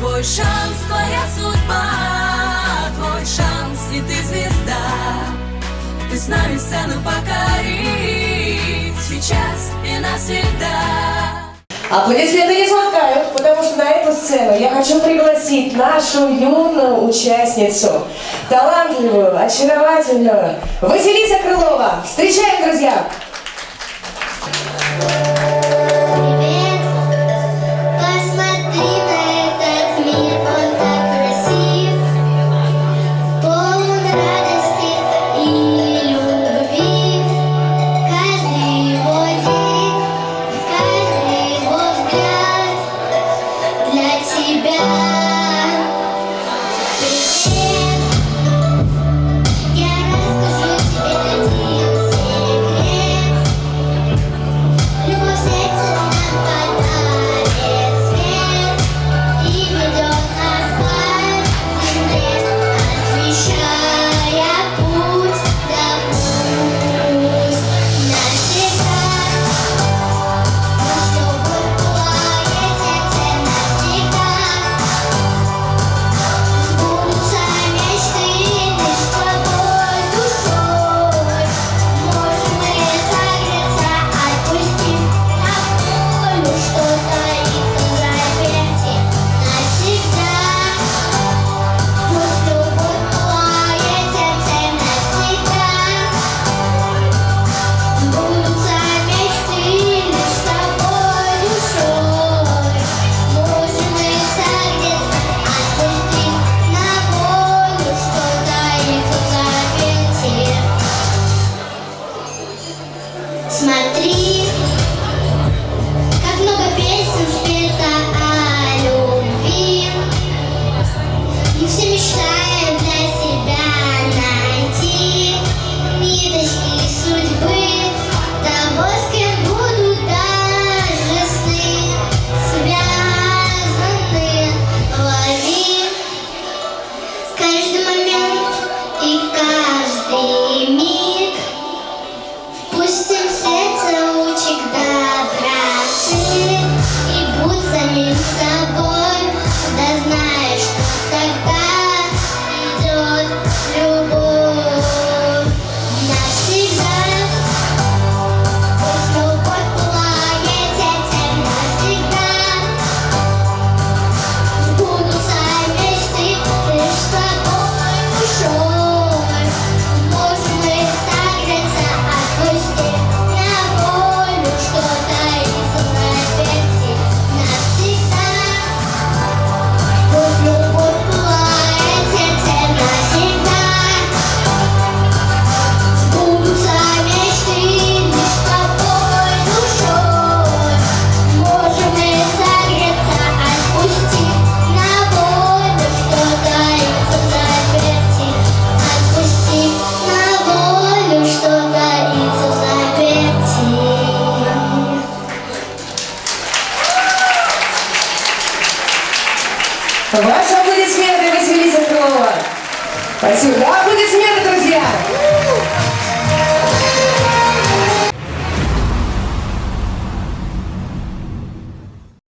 Твой шанс, твоя судьба, твой шанс, и ты звезда. Ты с нами сцену покоришь сейчас и навсегда. Аплодисменты не смолкают, потому что на эту сцену я хочу пригласить нашу юную участницу, талантливую, очаровательную, Василиса Крылова. Встречаем, друзья! Thank you. Смотри, как много песен в. Ваши аплодисменты, Василиса Крылова. Спасибо. Да, аплодисменты,